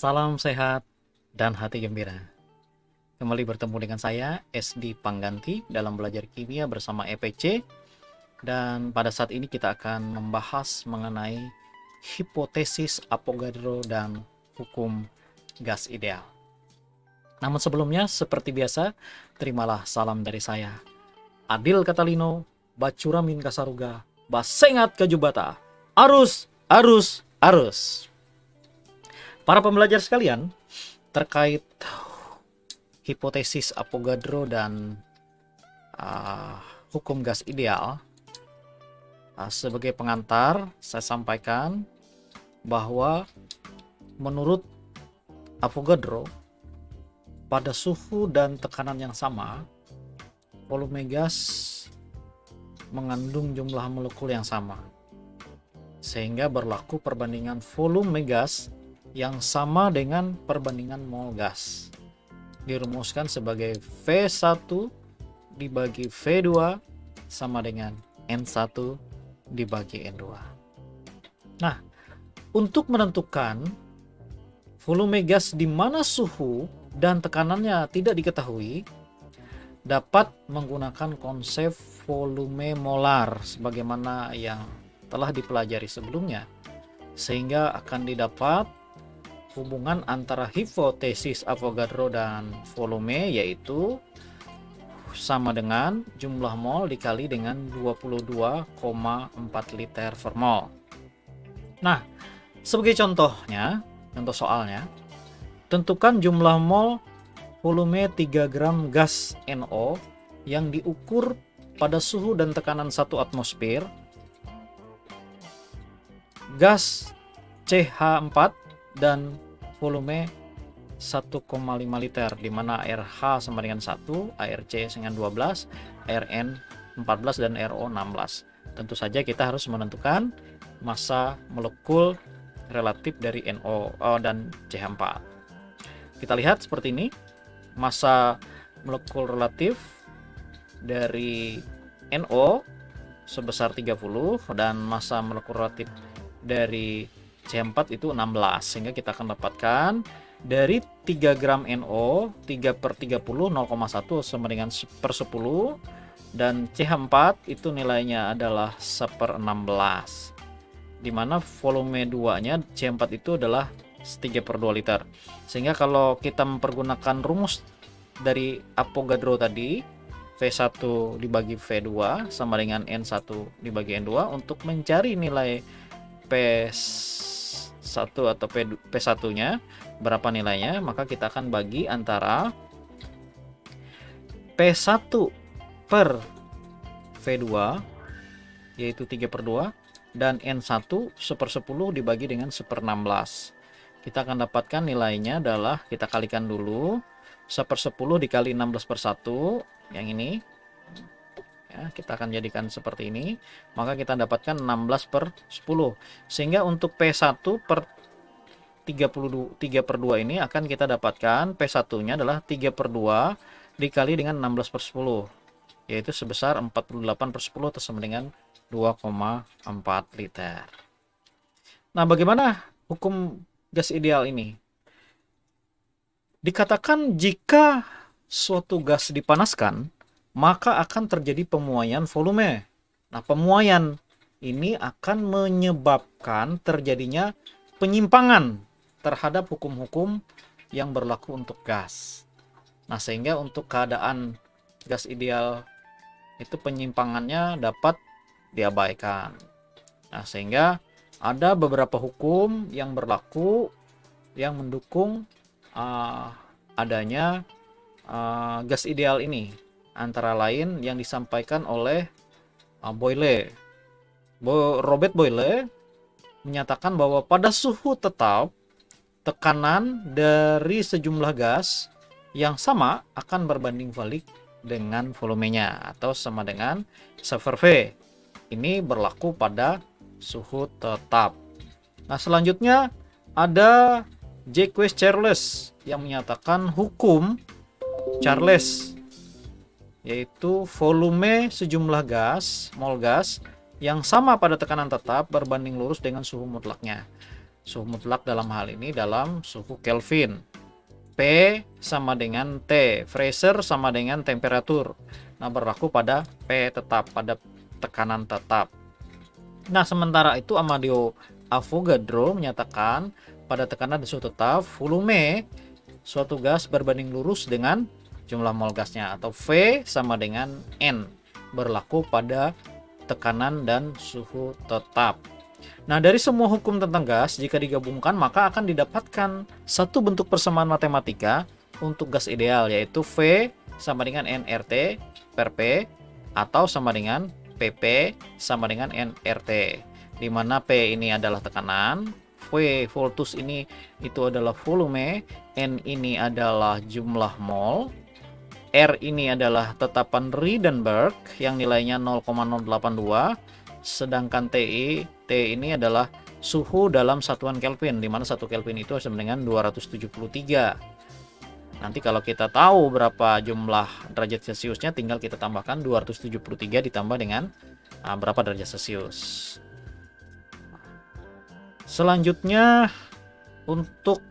Salam sehat dan hati gembira. Kembali bertemu dengan saya, SD Pangganti, dalam belajar kimia bersama EPC. Dan pada saat ini kita akan membahas mengenai hipotesis Avogadro dan hukum gas ideal. Namun sebelumnya, seperti biasa, terimalah salam dari saya. Adil Katalino, Bacuramin Kasaruga, Basengat Kajubata, Arus, Arus, Arus. Para pembelajar sekalian, terkait hipotesis Avogadro dan uh, hukum gas ideal, uh, sebagai pengantar saya sampaikan bahwa menurut Avogadro pada suhu dan tekanan yang sama, volume gas mengandung jumlah molekul yang sama. Sehingga berlaku perbandingan volume gas yang sama dengan perbandingan mol gas. Dirumuskan sebagai V1 dibagi V2 sama dengan N1 dibagi N2. Nah, untuk menentukan volume gas di mana suhu dan tekanannya tidak diketahui, dapat menggunakan konsep volume molar sebagaimana yang telah dipelajari sebelumnya sehingga akan didapat hubungan antara hipotesis Avogadro dan volume yaitu sama dengan jumlah mol dikali dengan 22,4 liter per mol. Nah, sebagai contohnya, contoh soalnya, tentukan jumlah mol volume 3 gram gas NO yang diukur pada suhu dan tekanan 1 atmosfer. Gas CH4 dan volume 1,5 liter di mana RH sama dengan 1, ARC dengan 12, ARN 14 dan RO 16. Tentu saja kita harus menentukan massa molekul relatif dari NO oh, dan CH4. Kita lihat seperti ini. Massa molekul relatif dari NO sebesar 30 dan massa molekul relatif dari C4 itu 16 sehingga kita akan dapatkan dari 3 gram NO 3 per 30 0,1 sama dengan per 10 dan CH4 itu nilainya adalah 1 per 16 di mana volume 2 nya C4 itu adalah 3 per 2 liter. Sehingga kalau kita mempergunakan rumus dari Avogadro tadi V1 dibagi V2 sama dengan N1 dibagi N2 untuk mencari nilai P 1 atau P, P1-nya berapa nilainya, maka kita akan bagi antara P1 per V2 yaitu 3 per 2 dan N1 1 per 10 dibagi dengan 1 per 16 kita akan dapatkan nilainya adalah kita kalikan dulu 1 per 10 dikali 16 per 1 yang ini ya, kita akan jadikan seperti ini. Maka kita dapatkan 16 per 10 sehingga untuk P1 per 32 3 per 2 ini akan kita dapatkan P1 nya adalah 3 per 2 dikali dengan 16 per 10 yaitu sebesar 48 per 10 atau sama dengan 2,4 liter. Nah bagaimana hukum gas ideal ini? Dikatakan jika suatu gas dipanaskan maka akan terjadi pemuaian volume. Nah, pemuaian ini akan menyebabkan terjadinya penyimpangan terhadap hukum-hukum yang berlaku untuk gas. Nah, sehingga untuk keadaan gas ideal itu penyimpangannya dapat diabaikan. Nah, sehingga ada beberapa hukum yang berlaku yang mendukung uh, adanya uh, gas ideal ini antara lain yang disampaikan oleh uh, Boyle. Bo Robert Boyle menyatakan bahwa pada suhu tetap tekanan dari sejumlah gas yang sama akan berbanding balik dengan volumenya atau sama dengan sever V. Ini berlaku pada suhu tetap. Nah, selanjutnya ada Jacques Charles yang menyatakan hukum Charles yaitu volume sejumlah gas, mol gas, yang sama pada tekanan tetap berbanding lurus dengan suhu mutlaknya. Suhu mutlak dalam hal ini dalam suhu Kelvin. P sama dengan T, Fraser sama dengan temperatur. Nah, berlaku pada P tetap, pada tekanan tetap. Nah, sementara itu Amadeo Avogadro menyatakan pada tekanan suhu tetap, volume suatu gas berbanding lurus dengan jumlah mol gasnya atau V sama dengan N berlaku pada tekanan dan suhu tetap. Nah, dari semua hukum tentang gas, jika digabungkan maka akan didapatkan satu bentuk persamaan matematika untuk gas ideal, yaitu V sama dengan nRT per P atau sama dengan PP sama dengan nRT. Di mana P ini adalah tekanan, V voltus ini itu adalah volume, N ini adalah jumlah mol, R ini adalah tetapan Riedenberg yang nilainya 0,082 sedangkan TI T ini adalah suhu dalam satuan Kelvin di mana satu Kelvin itu sama dengan 273 nanti kalau kita tahu berapa jumlah derajat Celciusnya tinggal kita tambahkan 273 ditambah dengan uh, berapa derajat Celcius selanjutnya untuk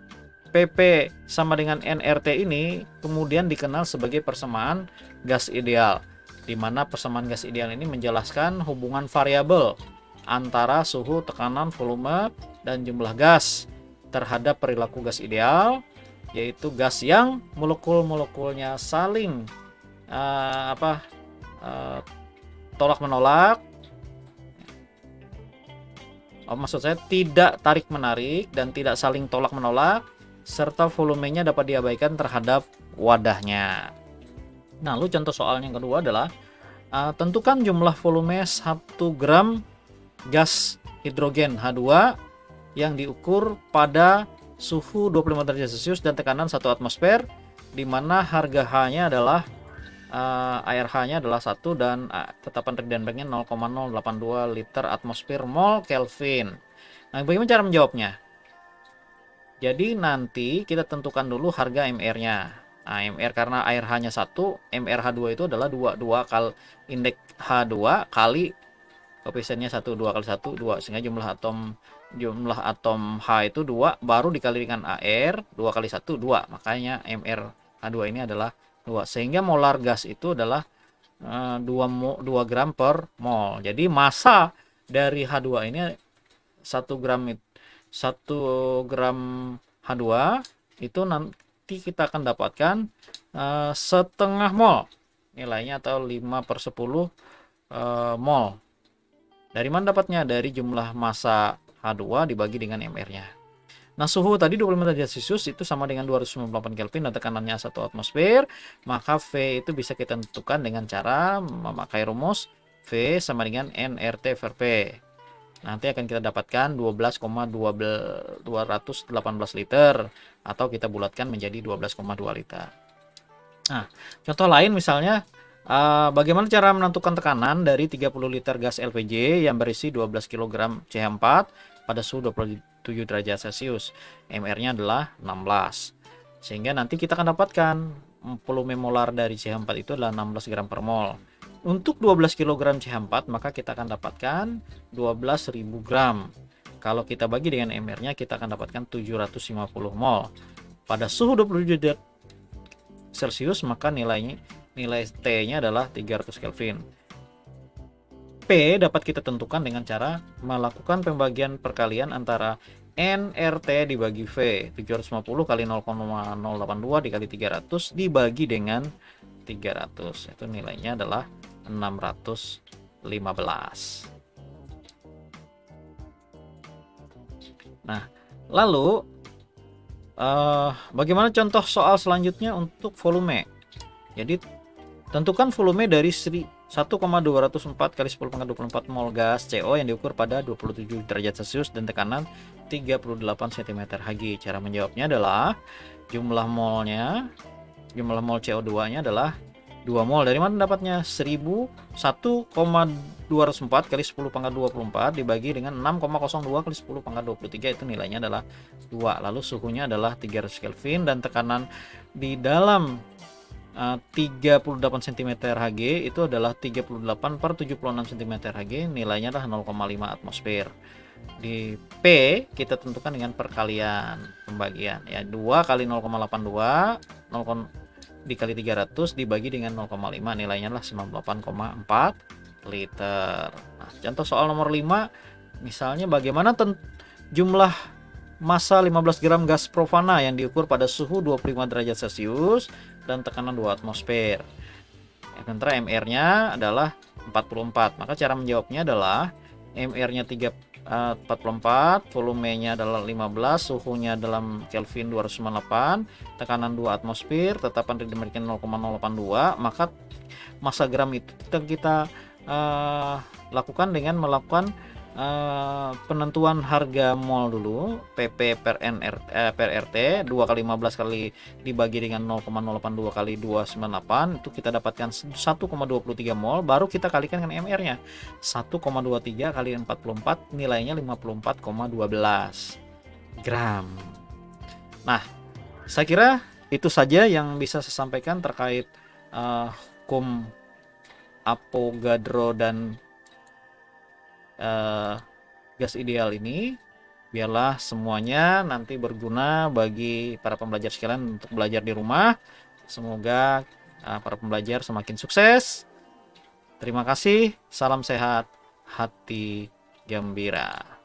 PP sama dengan nRT ini kemudian dikenal sebagai persamaan gas ideal di mana persamaan gas ideal ini menjelaskan hubungan variabel antara suhu, tekanan, volume, dan jumlah gas terhadap perilaku gas ideal yaitu gas yang molekul-molekulnya saling uh, apa uh, tolak menolak oh, maksud saya tidak tarik menarik dan tidak saling tolak menolak serta volumenya dapat diabaikan terhadap wadahnya. Nah, lalu contoh soal yang kedua adalah uh, tentukan jumlah volume 1 gram gas hidrogen H2 yang diukur pada suhu 25 derajat Celcius dan tekanan 1 atmosfer di mana harga H-nya adalah uh, air H-nya adalah 1 dan uh, tetapan Riedenberg-nya 0,082 liter atmosfer mol Kelvin. Nah, bagaimana cara menjawabnya? Jadi nanti kita tentukan dulu harga MR-nya. Nah, MR karena air hanya satu, MRH2 itu adalah 2 2 kali indeks H2 kali koefisiennya 1 2 kali 1 2 sehingga jumlah atom jumlah atom H itu 2 baru dikali dengan AR 2 kali 1 2 makanya MrH2 ini adalah 2 sehingga molar gas itu adalah uh, 2 2 gram per mol. Jadi massa dari H2 ini 1 gram itu 1 gram H2 itu nanti kita akan dapatkan uh, setengah mol. Nilainya atau 5 per 10 uh, eh, mol. Dari mana dapatnya? dari jumlah massa H2 dibagi dengan MR-nya Nah, suhu tadi 25 derajat Celcius itu sama dengan 298 Kelvin dan tekanannya 1 atmosfer, maka V itu bisa kita tentukan dengan cara memakai rumus V sama dengan nRT per P nanti akan kita dapatkan 12,218 liter atau kita bulatkan menjadi 12,2 liter. Nah, contoh lain misalnya uh, bagaimana cara menentukan tekanan dari 30 liter gas LPG yang berisi 12 kg CH4 pada suhu 27 derajat Celcius. MR-nya adalah 16. Sehingga nanti kita akan dapatkan volume molar dari CH4 itu adalah 16 gram per mol. Untuk 12 kg CH4 maka kita akan dapatkan 12.000 gram. Kalau kita bagi dengan MR-nya kita akan dapatkan 750 mol. Pada suhu 27 Celcius maka nilainya nilai T-nya adalah 300 Kelvin. P dapat kita tentukan dengan cara melakukan pembagian perkalian antara NRT dibagi V 750 kali 0,082 dikali 300 dibagi dengan 300 itu nilainya adalah 615. Nah, lalu uh, bagaimana contoh soal selanjutnya untuk volume? Jadi tentukan volume dari 1,204 kali 10 pangkat 24 mol gas CO yang diukur pada 27 derajat Celcius dan tekanan 38 cm Hg. Cara menjawabnya adalah jumlah molnya, jumlah mol CO2-nya adalah 2 mol dari mana dapatnya? 1001,204 kali 10 pangkat 24 dibagi dengan 6,02 kali 10 pangkat 23 itu nilainya adalah 2 lalu suhunya adalah 300 Kelvin dan tekanan di dalam 38 cm Hg itu adalah 38 per 76 cm Hg nilainya adalah 0,5 atmosfer. Di P kita tentukan dengan perkalian pembagian. Ya 2 kali 0,82 0, dikali 300 dibagi dengan 0,5 nilainya lah 98,4 liter. Nah, contoh soal nomor 5 misalnya bagaimana jumlah massa 15 gram gas profana yang diukur pada suhu 25 derajat celcius dan tekanan 2 atmosfer. Sementara MR nya adalah 44 maka cara menjawabnya adalah MR nya 30 Eh, uh, 44 volumenya adalah 15 suhunya dalam Kelvin 298 tekanan 2 atmosfer tetapan demikian 0,082 maka masa gram itu kita uh, lakukan dengan melakukan Uh, penentuan harga mol dulu PP per NR eh, per RT 2 kali 15 kali dibagi dengan 0,082 kali 298 itu kita dapatkan 1,23 mol baru kita kalikan dengan MR nya 1,23 kali 44 nilainya 54,12 gram. Nah saya kira itu saja yang bisa saya sampaikan terkait uh, hukum Avogadro dan uh, gas ideal ini biarlah semuanya nanti berguna bagi para pembelajar sekalian untuk belajar di rumah. Semoga uh, para pembelajar semakin sukses. Terima kasih salam sehat hati gembira